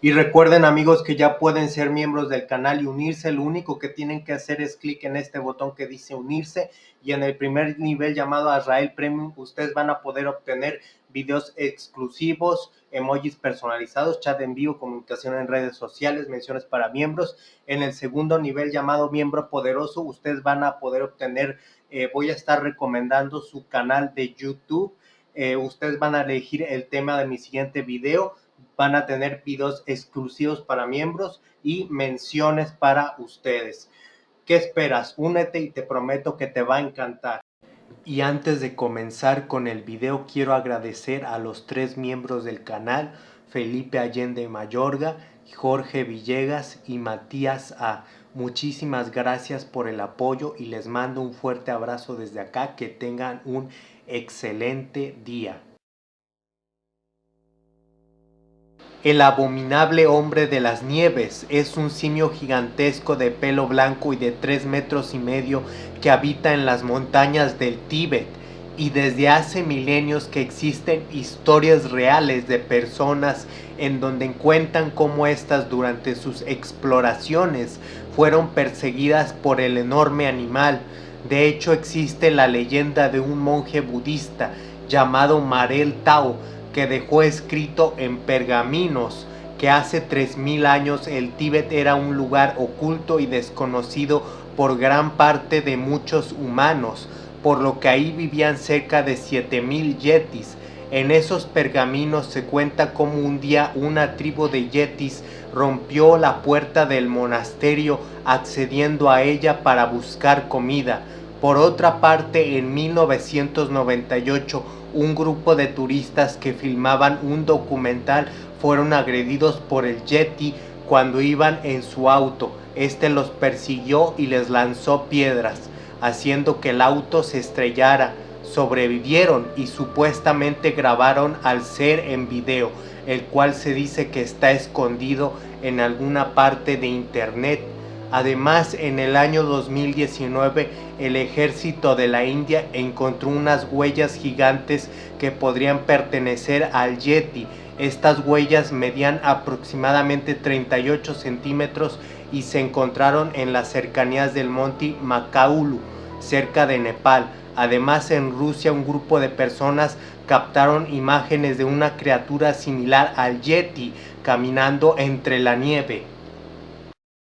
Y recuerden amigos que ya pueden ser miembros del canal y unirse. Lo único que tienen que hacer es clic en este botón que dice unirse y en el primer nivel llamado Azrael Premium ustedes van a poder obtener videos exclusivos, emojis personalizados, chat en vivo, comunicación en redes sociales, menciones para miembros. En el segundo nivel llamado miembro poderoso ustedes van a poder obtener, eh, voy a estar recomendando su canal de YouTube. Eh, ustedes van a elegir el tema de mi siguiente video van a tener videos exclusivos para miembros y menciones para ustedes. ¿Qué esperas? Únete y te prometo que te va a encantar. Y antes de comenzar con el video quiero agradecer a los tres miembros del canal, Felipe Allende Mayorga, Jorge Villegas y Matías A. Muchísimas gracias por el apoyo y les mando un fuerte abrazo desde acá. Que tengan un excelente día. El abominable hombre de las nieves es un simio gigantesco de pelo blanco y de tres metros y medio que habita en las montañas del Tíbet y desde hace milenios que existen historias reales de personas en donde cuentan cómo éstas durante sus exploraciones fueron perseguidas por el enorme animal. De hecho existe la leyenda de un monje budista llamado Marel Tao que dejó escrito en pergaminos que hace 3.000 años el Tíbet era un lugar oculto y desconocido por gran parte de muchos humanos, por lo que ahí vivían cerca de 7.000 yetis. En esos pergaminos se cuenta como un día una tribu de yetis rompió la puerta del monasterio accediendo a ella para buscar comida. Por otra parte, en 1998, un grupo de turistas que filmaban un documental fueron agredidos por el Yeti cuando iban en su auto. Este los persiguió y les lanzó piedras, haciendo que el auto se estrellara. Sobrevivieron y supuestamente grabaron al ser en video, el cual se dice que está escondido en alguna parte de internet. Además, en el año 2019, el ejército de la India encontró unas huellas gigantes que podrían pertenecer al Yeti. Estas huellas medían aproximadamente 38 centímetros y se encontraron en las cercanías del monte Makaulu, cerca de Nepal. Además, en Rusia un grupo de personas captaron imágenes de una criatura similar al Yeti caminando entre la nieve.